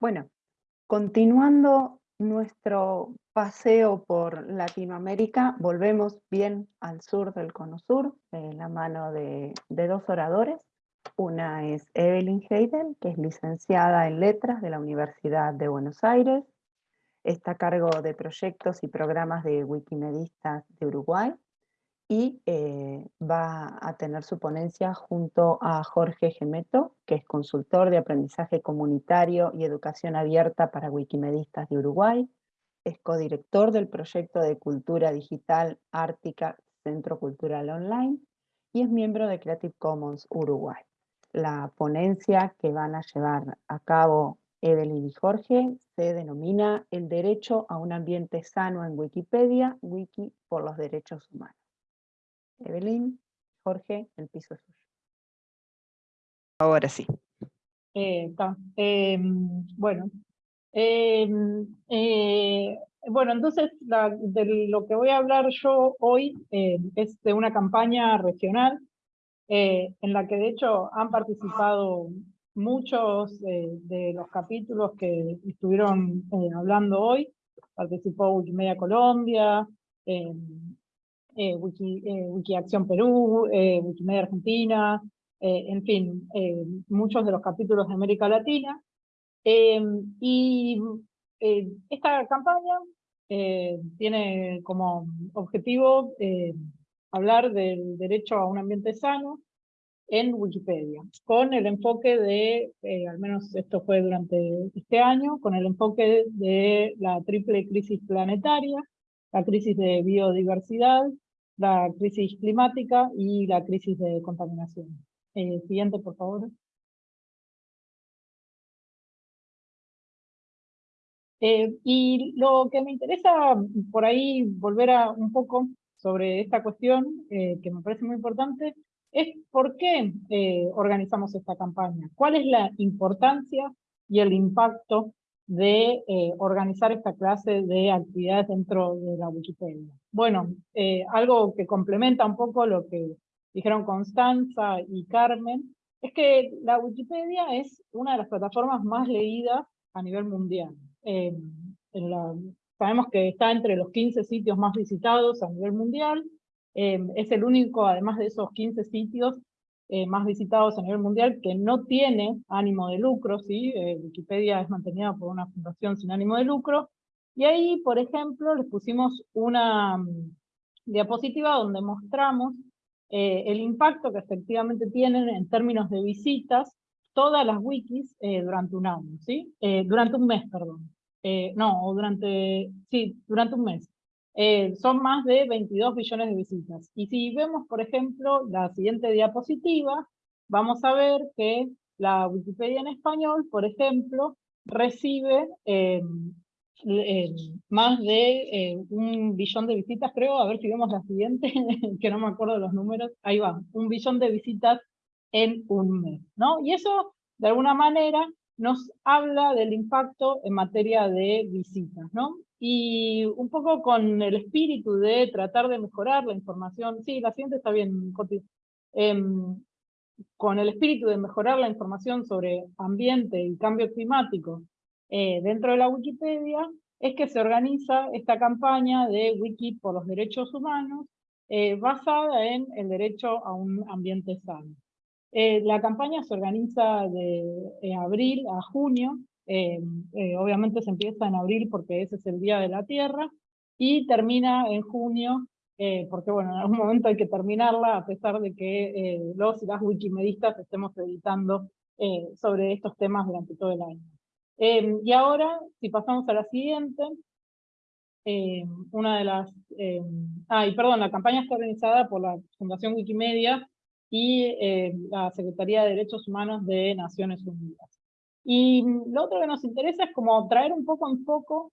Bueno, continuando nuestro paseo por Latinoamérica, volvemos bien al sur del Cono Sur, de la mano de, dos oradores. Una es Evelyn Heidel, que es licenciada en Letras de la Universidad de Buenos Aires. Está a cargo de proyectos y programas de Wikimedistas de Uruguay y eh, va a tener su ponencia junto a Jorge Gemeto, que es consultor de aprendizaje comunitario y educación abierta para Wikimedistas de Uruguay, es codirector del proyecto de cultura digital Ártica Centro Cultural Online y es miembro de Creative Commons Uruguay. La ponencia que van a llevar a cabo Evelyn y Jorge se denomina El derecho a un ambiente sano en Wikipedia, Wiki por los derechos humanos. Evelyn, Jorge, el piso es suyo. Ahora sí. Eh, em, bueno, em, eh, bueno, entonces de lo que voy a hablar yo hoy em, es de una campaña regional eh, en la que de hecho han participado muchos de los capítulos que estuvieron hablando hoy. Participó Wikimedia Colombia, eh, Wiki, eh, Wikiacción Perú, eh, Wikimedia Argentina, en fin, muchos de los capítulos de América Latina. y esta campaña tiene como objetivo hablar del derecho a un ambiente sano en Wikipedia, con el enfoque de, al menos esto fue durante este año, con el enfoque de la triple crisis planetaria, la crisis de biodiversidad, la crisis climática y la crisis de contaminación. Eh, siguiente, por favor. Eh, y lo que me interesa por ahí volver a un poco sobre esta cuestión, eh, que me parece muy importante, es por qué organizamos esta campaña. ¿Cuál es la importancia y el impacto de eh, organizar esta clase de actividades dentro de la Wikipedia. Bueno, eh, algo que complementa un poco lo que dijeron Constanza y Carmen, es que la Wikipedia es una de las plataformas más leídas a nivel mundial. Eh, sabemos que está entre los 15 sitios más visitados a nivel mundial, es el único, además de esos 15 sitios, eh, más visitados a nivel mundial, que no tiene ánimo de lucro, ¿sí? Eh, Wikipedia es mantenida por una fundación sin ánimo de lucro, y ahí, por ejemplo, les pusimos una mm, diapositiva donde mostramos eh, el impacto que efectivamente tienen en términos de visitas todas las wikis durante un año, ¿sí? durante un mes, perdón. no, durante, sí, durante un mes. Eh, son más de 22 billones de visitas. Y si vemos, por ejemplo, la siguiente diapositiva, vamos a ver que la Wikipedia en español, por ejemplo, recibe eh, eh, más de un billón de visitas, creo, a ver si vemos la siguiente, que no me acuerdo los números, ahí va, un billón de visitas en un mes, ¿no? Y eso, de alguna manera, nos habla del impacto en materia de visitas, ¿no? Y un poco con el espíritu de tratar de mejorar la información, sí, la siguiente está bien, em, con el espíritu de mejorar la información sobre ambiente y cambio climático eh, dentro de la Wikipedia, es que se organiza esta campaña de Wiki por los derechos humanos, eh, basada en el derecho a un ambiente sano. Eh, la campaña se organiza de abril a junio, eh, eh, obviamente se empieza en abril porque ese es el Día de la Tierra, y termina en junio, eh, porque bueno, en algún momento hay que terminarla, a pesar de que los y las wikimedistas estemos editando sobre estos temas durante todo el año. y ahora, si pasamos a la siguiente, una de las... ah, y perdón, la campaña está organizada por la Fundación Wikimedia y la Secretaría de Derechos Humanos de Naciones Unidas. Y lo otro que nos interesa es como traer un poco en foco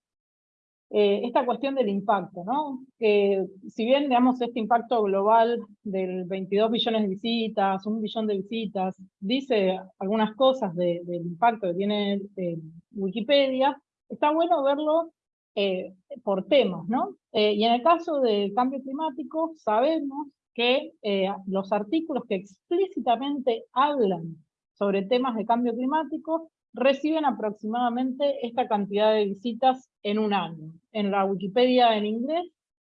eh, esta cuestión del impacto, ¿no? Que si bien, digamos, este impacto global del 22 billones de visitas, un billón de visitas, dice algunas cosas del impacto que tiene eh, Wikipedia, está bueno verlo eh, por temas, ¿no? y en el caso del cambio climático, sabemos que los artículos que explícitamente hablan sobre temas de cambio climático reciben aproximadamente esta cantidad de visitas en un año. En la Wikipedia en inglés,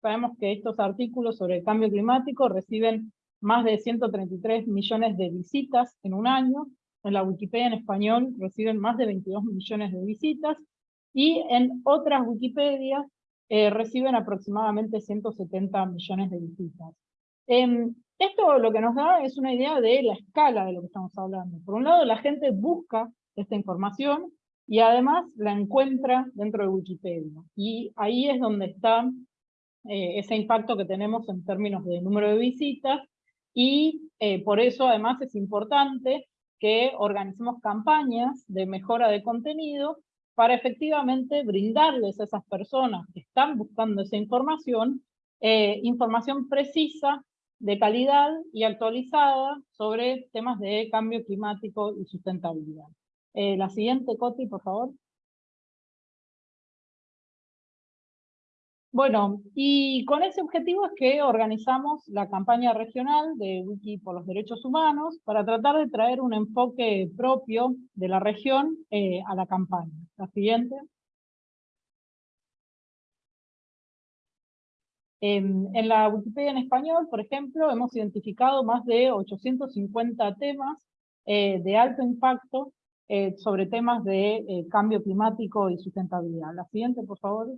sabemos que estos artículos sobre el cambio climático reciben más de 133 millones de visitas en un año, en la Wikipedia en español reciben más de 22 millones de visitas, y en otras Wikipedias eh, reciben aproximadamente 170 millones de visitas. Em, esto lo que nos da es una idea de la escala de lo que estamos hablando. Por un lado, la gente busca esta información y además la encuentra dentro de Wikipedia. Y ahí es donde está eh, ese impacto que tenemos en términos de número de visitas y eh, por eso además es importante que organicemos campañas de mejora de contenido para efectivamente brindarles a esas personas que están buscando esa información, eh, información precisa, de calidad y actualizada sobre temas de cambio climático y sustentabilidad. Eh, la siguiente, Coti, por favor. Bueno, y con ese objetivo es que organizamos la campaña regional de Wiki por los Derechos Humanos para tratar de traer un enfoque propio de la región eh, a la campaña. La siguiente. En, la Wikipedia en español, por ejemplo, hemos identificado más de 850 temas eh, de alto impacto eh, sobre temas de cambio climático y sustentabilidad. La siguiente, por favor.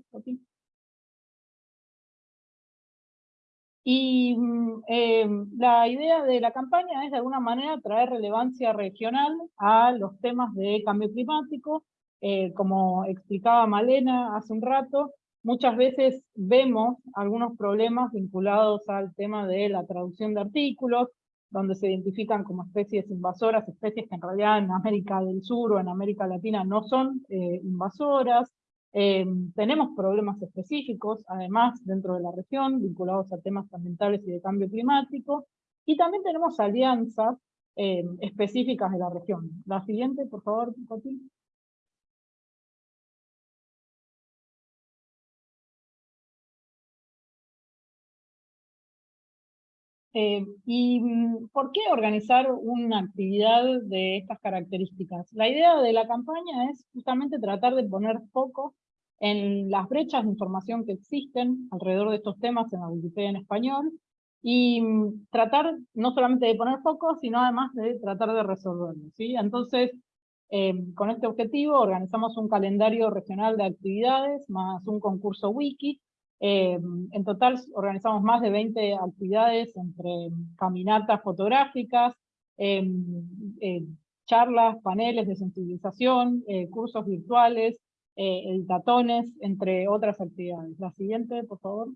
Y mm, eh, la idea de la campaña es de alguna manera traer relevancia regional a los temas de cambio climático. Eh, como explicaba Malena hace un rato, muchas veces vemos algunos problemas vinculados al tema de la traducción de artículos, donde se identifican como especies invasoras, especies que en realidad en América del Sur o en América Latina no son eh, invasoras, eh, tenemos problemas específicos, además, dentro de la región, vinculados a temas ambientales y de cambio climático, y también tenemos alianzas eh, específicas de la región. La siguiente, por favor, Cotín. Eh, ¿Y mm, por qué organizar una actividad de estas características? La idea de la campaña es justamente tratar de poner foco en las brechas de información que existen alrededor de estos temas en la Wikipedia en español, y mm, tratar no solamente de poner foco, sino además de tratar de resolverlos. ¿sí? Entonces, em, con este objetivo organizamos un calendario regional de actividades, más un concurso wiki, Em, en total organizamos más de 20 actividades entre caminatas fotográficas, em, eh, charlas, paneles de sensibilización, eh, cursos virtuales, eh, editatones, entre otras actividades. La siguiente, por favor.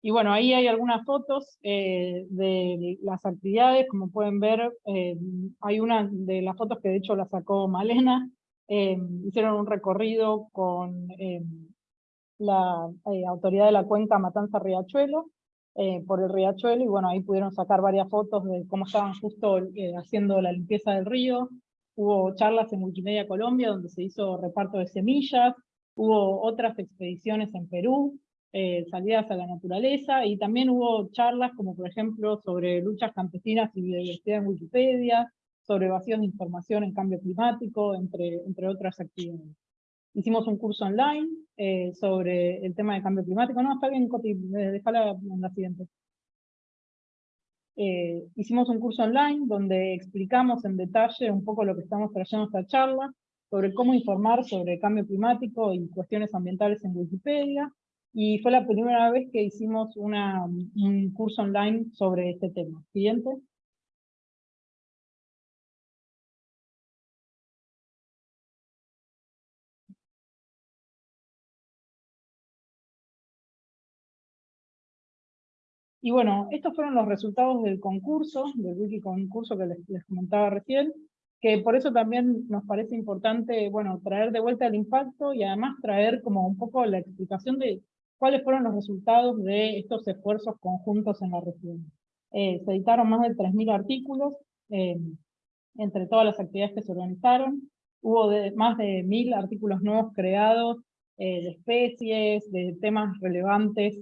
Y bueno, ahí hay algunas fotos eh, de las actividades, como pueden ver, eh, hay una de las fotos que de hecho la sacó Malena, eh, hicieron un recorrido con la autoridad de la cuenca Matanza Riachuelo, por el riachuelo, y bueno, ahí pudieron sacar varias fotos de cómo estaban justo haciendo la limpieza del río, hubo charlas en Wikimedia Colombia donde se hizo reparto de semillas, hubo otras expediciones en Perú, eh, salidas a la naturaleza, y también hubo charlas como por ejemplo sobre luchas campesinas y biodiversidad en Wikipedia, sobre vacíos de información en cambio climático, entre, entre otras actividades. Hicimos un curso online eh, sobre el tema de cambio climático. No, está bien, Coti, eh, déjala en la siguiente. hicimos un curso online donde explicamos en detalle un poco lo que estamos trayendo esta charla, sobre cómo informar sobre cambio climático y cuestiones ambientales en Wikipedia, y fue la primera vez que hicimos una, un curso online sobre este tema. Siguiente. Y bueno, estos fueron los resultados del concurso, del wiki concurso que les, les, comentaba recién, que por eso también nos parece importante, bueno, traer de vuelta el impacto y además traer como un poco la explicación de cuáles fueron los resultados de estos esfuerzos conjuntos en la región. Eh, se editaron más de 3.000 artículos eh, entre todas las actividades que se organizaron. Hubo más de 1.000 artículos nuevos creados eh, de especies, de temas relevantes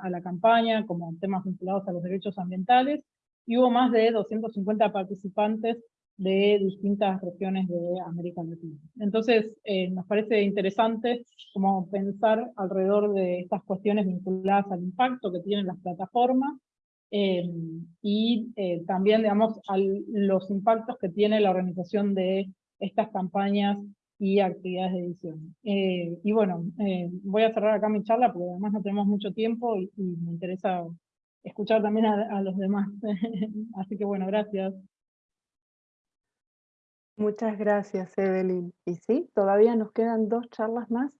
a la campaña, como temas vinculados a los derechos ambientales, y hubo más de 250 participantes de distintas regiones de América Latina. Entonces, eh, nos parece interesante como pensar alrededor de estas cuestiones vinculadas al impacto que tienen las plataformas, y también, digamos, a los impactos que tiene la organización de estas campañas y actividades de edición. Eh, y bueno, eh, voy a cerrar acá mi charla porque además no tenemos mucho tiempo y, me interesa escuchar también a, los demás. Así que bueno, gracias. Muchas gracias, Evelyn. Y sí, todavía nos quedan dos charlas más